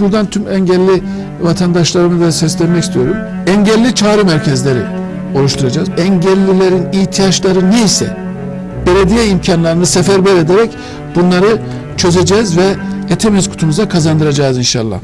Buradan tüm engelli vatandaşlarımı da seslenmek istiyorum. Engelli çağrı merkezleri oluşturacağız. Engellilerin ihtiyaçları neyse belediye imkanlarını seferber ederek bunları çözeceğiz ve etemiz kutumuza kazandıracağız inşallah.